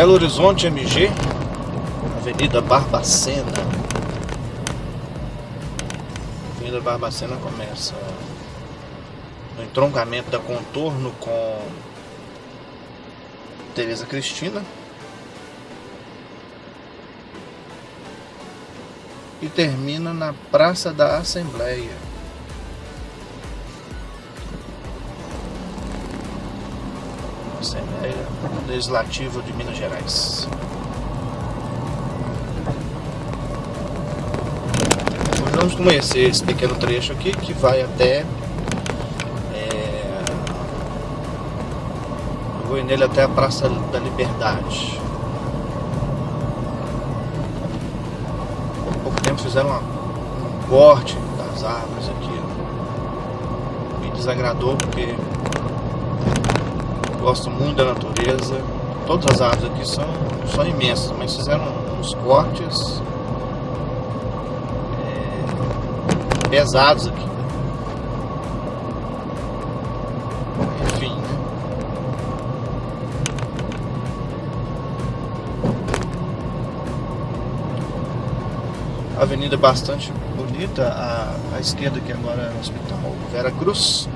Belo Horizonte MG, Avenida Barbacena. Avenida Barbacena começa no entroncamento da contorno com Tereza Cristina. E termina na Praça da Assembleia. Assembleia Legislativa de Minas Gerais. Vamos conhecer esse pequeno trecho aqui que vai até vou nele até a Praça da Liberdade. Há pouco tempo fizeram uma, um corte das árvores aqui. Me desagradou porque gosto muito da natureza. Todas as árvores aqui são, são imensas, mas fizeram uns cortes é, pesados aqui. avenida bastante bonita, à esquerda que agora é o Hospital Vera Cruz.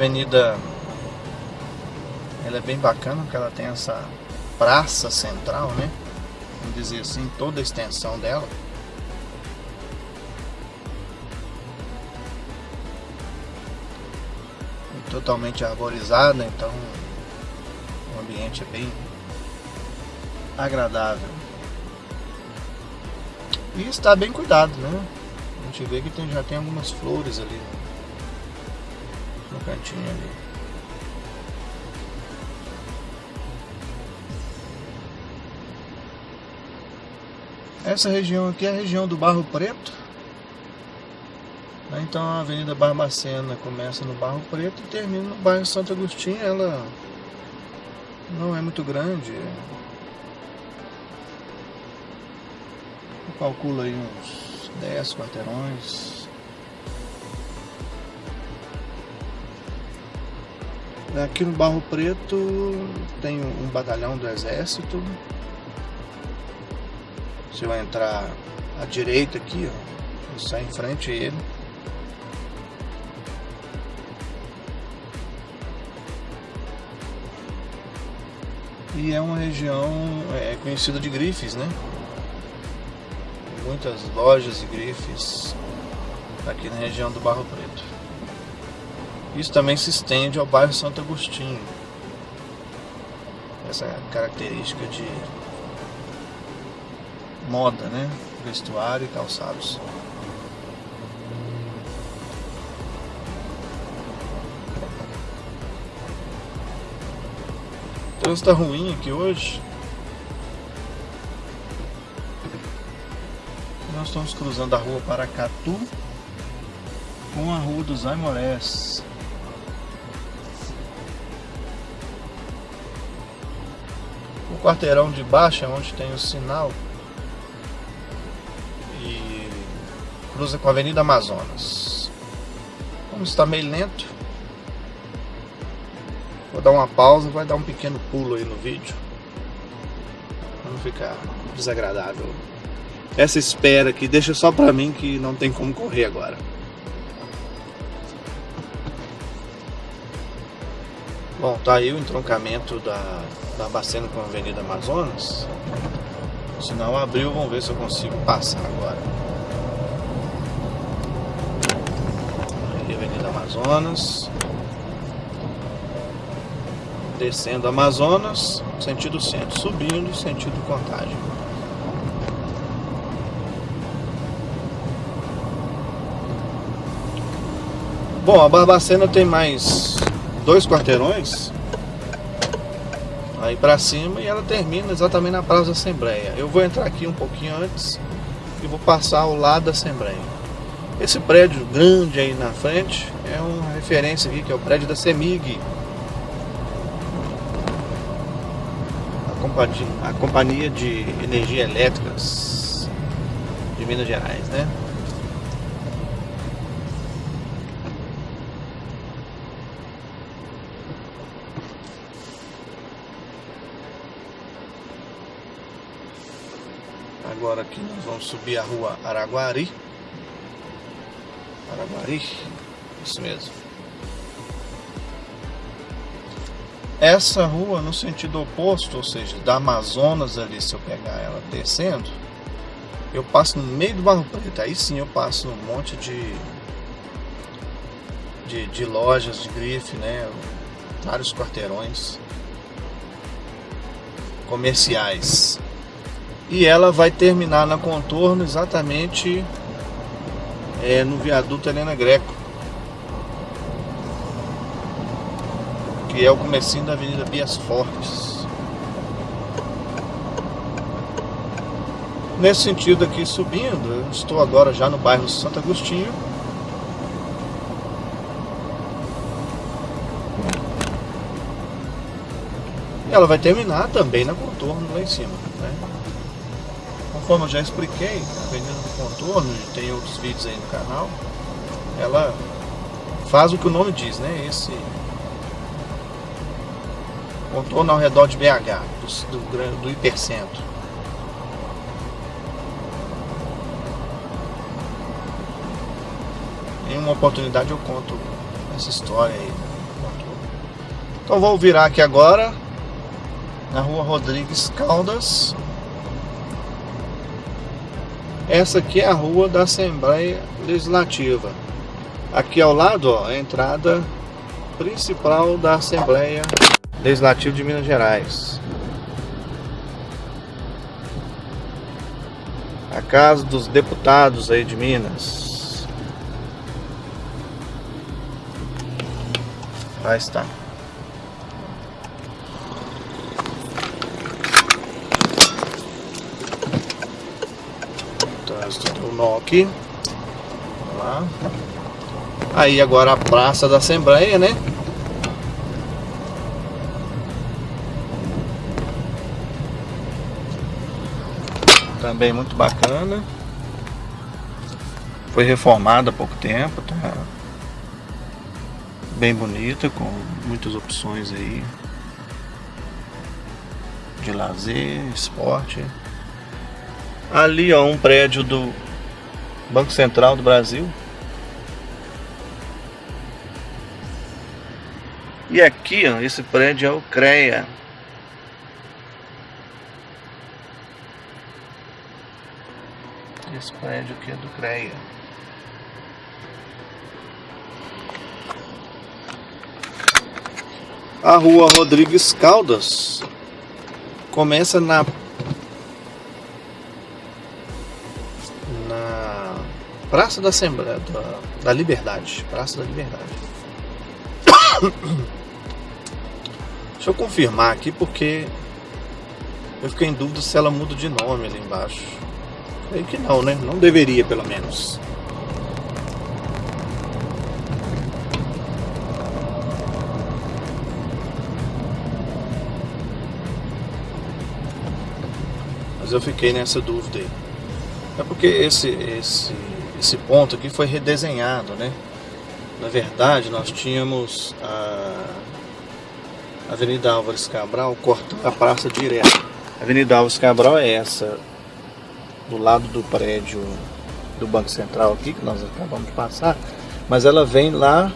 Avenida ela é bem bacana porque ela tem essa praça central, né? Vamos dizer assim, toda a extensão dela. totalmente arborizada, então ambiente é bem agradável. E está bem cuidado, né? A gente vê que tem, já tem algumas flores ali cantinho ali. Essa região aqui é a região do Barro Preto. Então a Avenida Barbacena começa no Barro Preto e termina no bairro Santo Agostinho. Ela não é muito grande. Eu calculo aí uns 10 quarteirões. Aqui no Barro Preto tem um batalhão do exército. Você vai entrar à direita aqui, ó, sai em frente a ele. e é uma região é, conhecida de grifes, né? Muitas lojas e grifes aqui na região do Barro Preto. Isso também se estende ao bairro Santo Agostinho. Essa característica de moda, né? Vestuário e calçados. trânsito tá ruim aqui hoje. Nós estamos cruzando a rua Paracatu com a rua dos Aimorés. O quarteirão de baixo é onde tem o sinal e cruza com a Avenida Amazonas. Como está meio lento, Vou dar uma pausa, vai dar um pequeno pulo aí no vídeo. Pra não ficar desagradável. Essa espera aqui deixa só pra mim que não tem como correr agora. Bom, tá aí o entroncamento da, da Bacena com a Avenida Amazonas. O sinal abriu, vamos ver se eu consigo passar agora. Aí, Avenida Amazonas descendo Amazonas, sentido centro, subindo, sentido Contagem. Bom, a Barbacena tem mais dois quarteirões aí para cima e ela termina exatamente na Praça da Assembleia. Eu vou entrar aqui um pouquinho antes e vou passar ao lado da Assembleia. Esse prédio grande aí na frente é uma referência aqui que é o prédio da CEMIG, companhia, a Companhia de Energia Elétricas de Minas Gerais, né? Agora aqui nós vamos subir a rua Araguari. Araguari, isso mesmo. Essa rua no sentido oposto, ou seja, da Amazonas ali, se eu pegar ela descendo, eu passo no meio do Barro Preto. Aí sim eu passo um monte de, de, de lojas de grife, né? Vários quarteirões comerciais. E ela vai terminar na contorno exatamente é, no viaduto Helena Greco. Que é o comecinho da Avenida Bias Fortes. Nesse sentido aqui subindo, eu estou agora já no bairro Santo Agostinho. Ela vai terminar também na contorno lá em cima. Né? Conforme eu já expliquei, a Avenida do Contorno, tem outros vídeos aí no canal, ela faz o que o nome diz, né? Esse contorno ao redor de BH, do, do, do hipercentro. Em uma oportunidade eu conto essa história aí. Então vou virar aqui agora na rua Rodrigues Caldas essa aqui é a rua da Assembleia Legislativa. Aqui ao lado, ó, a entrada principal da Assembleia Legislativa de Minas Gerais. A casa dos deputados aí de Minas. Lá está. O nó aqui. lá. Aí agora a Praça da Assembleia, né? Também muito bacana. Foi reformada há pouco tempo, tá bem bonita, com muitas opções aí de lazer, esporte. Ali, ó, um prédio do Banco Central do Brasil. E aqui, ó, esse prédio é o CREA. Esse prédio aqui é do CREA. A rua Rodrigues Caldas começa na Praça da Assembleia, da, da Liberdade. Praça da Liberdade. Deixa eu confirmar aqui porque eu fiquei em dúvida se ela muda de nome ali embaixo. Creio que não, né? Não deveria, pelo menos. Mas eu fiquei nessa dúvida aí. É porque esse, esse esse ponto aqui foi redesenhado, né? Na verdade, nós tínhamos a Avenida Álvares Cabral cortando a praça direto. A Avenida Álvares Cabral é essa, do lado do prédio do Banco Central aqui, que nós acabamos de passar, mas ela vem lá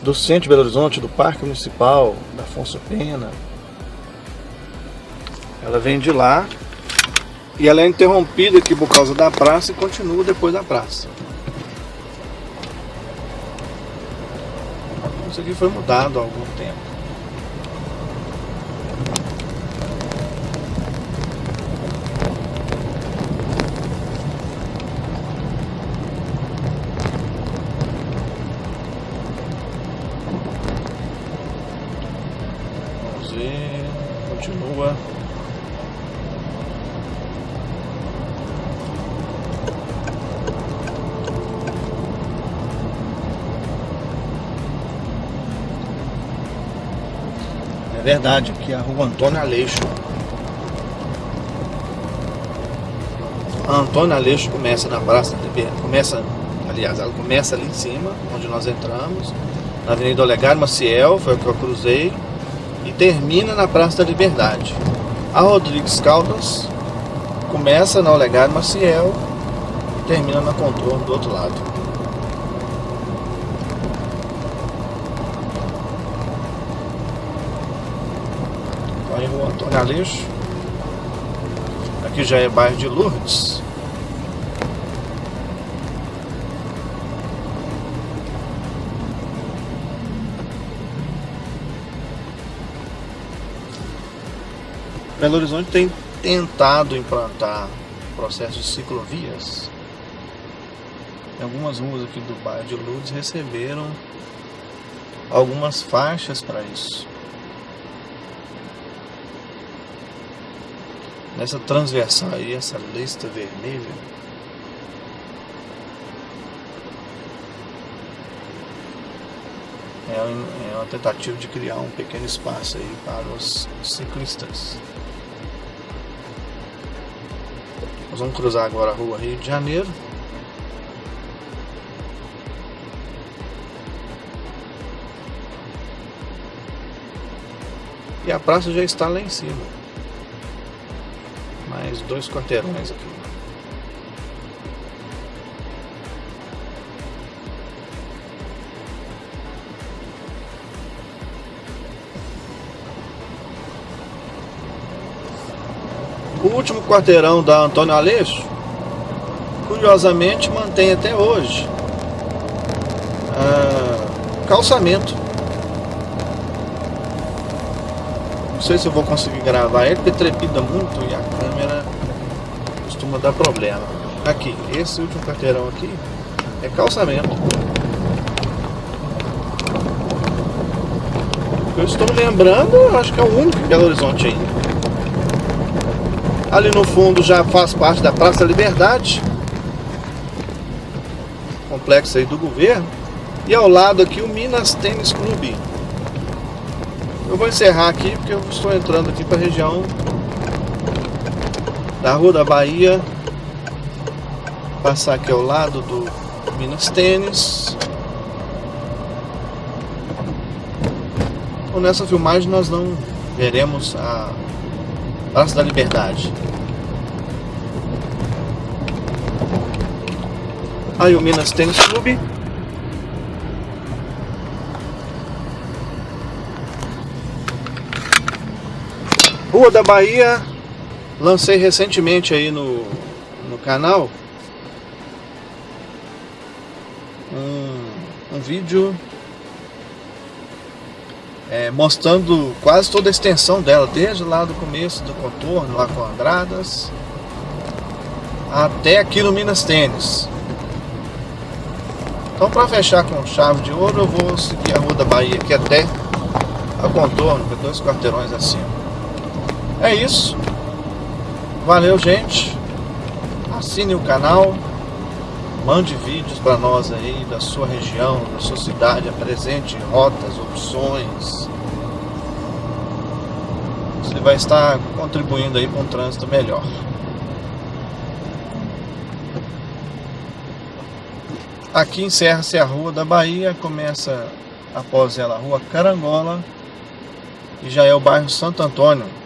do centro de Belo Horizonte, do Parque Municipal, da Afonso Pena. Ela vem de lá e ela é interrompida aqui por causa da praça e continua depois da praça. Isso aqui foi mudado há algum tempo. Vamos ver, continua É verdade, aqui é a rua Antônio Aleixo. A Antônio Aleixo começa na Praça de começa, aliás, ela começa ali em cima, onde nós entramos, na Avenida Olegário Maciel, foi o que eu cruzei, e termina na Praça da Liberdade. A Rodrigues Caldas começa na Olegário Maciel e termina na Contorno do outro lado. Aí Rua Antônio Aleixo. Aqui já é bairro de Lourdes. Belo Horizonte tem tentado implantar processo de ciclovias. Algumas ruas aqui do bairro de Lourdes receberam algumas faixas para isso. Nessa transversal aí, essa lista vermelha, é uma tentativa de criar um pequeno espaço aí para os ciclistas. Nós vamos cruzar agora a rua Rio de Janeiro. E a praça já está lá em cima. Dois quarteirões aqui. O último quarteirão da Antônio Aleixo, curiosamente, mantém até hoje ah, calçamento. Não sei se eu vou conseguir gravar ele, porque trepida muito e a câmera costuma dar problema. Aqui, esse último quarteirão aqui é calçamento. Eu estou lembrando, acho que é o único em Belo Horizonte ainda. Ali no fundo já faz parte da Praça Liberdade. Complexo aí do governo. E ao lado aqui o Minas Tênis Clube. Eu vou encerrar aqui porque eu estou entrando aqui para a região da Rua da Bahia. Passar aqui ao lado do Minas Tênis. Nessa filmagem nós não veremos a Praça da Liberdade. Aí o Minas Tênis Clube. Rua da Bahia. Lancei recentemente aí no, no canal um, um vídeo é, mostrando quase toda a extensão dela, desde lá do começo do contorno, lá com Andradas, até aqui no Minas Tênis. Então para fechar com chave de ouro, eu vou seguir a Rua da Bahia aqui até a contorno, dois quarteirões acima. É isso. Valeu, gente. Assine o canal. Mande vídeos para nós aí da sua região, da sua cidade, apresente rotas, opções. Você vai estar contribuindo aí para um trânsito melhor. Aqui encerra-se a Rua da Bahia, começa após ela a Rua Carangola e já é o bairro Santo Antônio.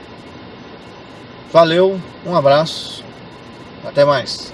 Valeu, um abraço, até mais.